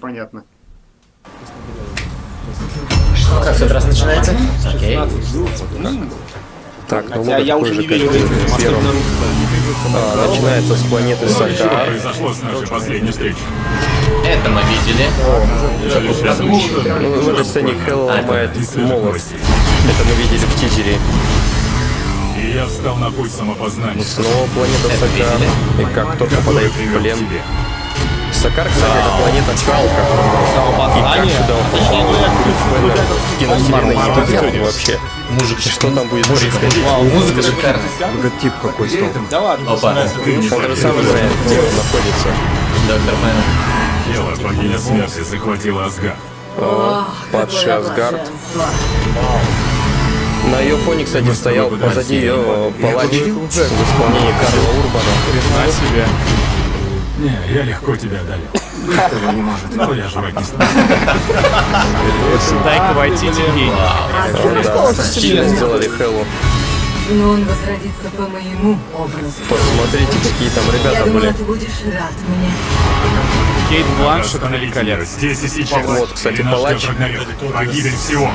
непонятно. Как в этот раз начинается? Окей. Так, ну Хотя я такой уже же, не верю в. А, начинается с планеты Сакар. произошло с нашей последней встречи? Это мы видели. Ищу. Ну, в этой сцене Хелл ломает Из свежих молот. Это мы видели в тизере. И я встал на путь самопознания. Снова планета Сакар. И как кто-то Который попадает в плен. тебе. Сакар, кстати, это планета Халка. И как сюда попал киновселенной непонятно вообще. Мужик Что там будет? Вау, музыка шикарная. Логотип какой стал. Да ладно. Опа. Он же сам знает, где он находится. Доктор Мэн. Тело богиня смерти захватила Асгар. Падший Асгард. На ее фоне, кстати, стоял позади ее палач в исполнении Карла Урбана. На себя. Не, я легко тебя одолел. Этого не может. Но я жрать не стану. Дай-ка войти гений. Стильно сделали Хеллу. Но он возродится по моему образу. Посмотрите, какие там Я ребята были. ты будешь рад мне. Кейт Бланшет великолепна. здесь и сейчас. Вот, кстати, палач. Погибель всего.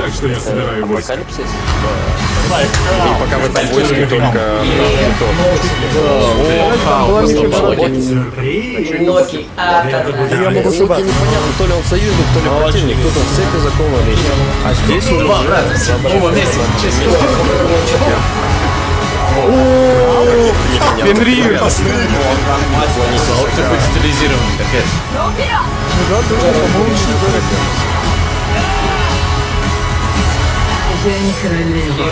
Так что я собираю войско. И пока в этом войске только Локи. А, Локи непонятно, то ли он союзник, то ли противник, тут он в цепи закованный. А здесь он Два брата. Оба вместе. Честь Фенрир! Доктор будет стилизирован, капец. Не королева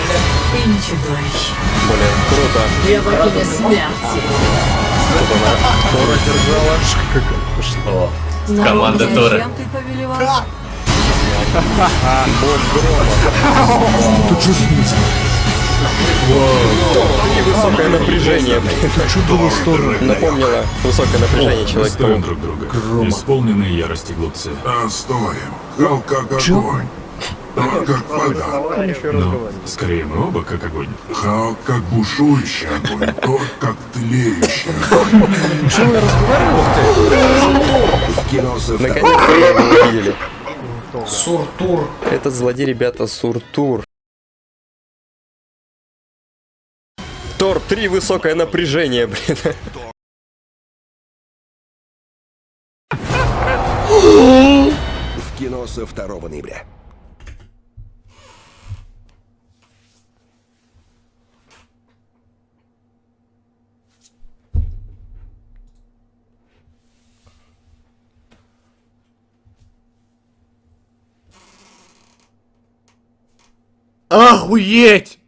и не чудовище. Блин, круто. Я богиня смерти. Тора держала. О, Но команда Тора. ты повелевал? Высокое напряжение. Напомнило высокое напряжение Устроим человек друг друга. Исполненные ярости глупцы. Оставим. Хал как вода. Ну, скорее мы оба как огонь. Хал как бушующий огонь. Тор как тлеющий огонь. Наконец-то мы его увидели. Суртур. Этот злодей, ребята, Суртур. Тор 3 высокое напряжение, блин. В кино со 2 ноября. Охуеть!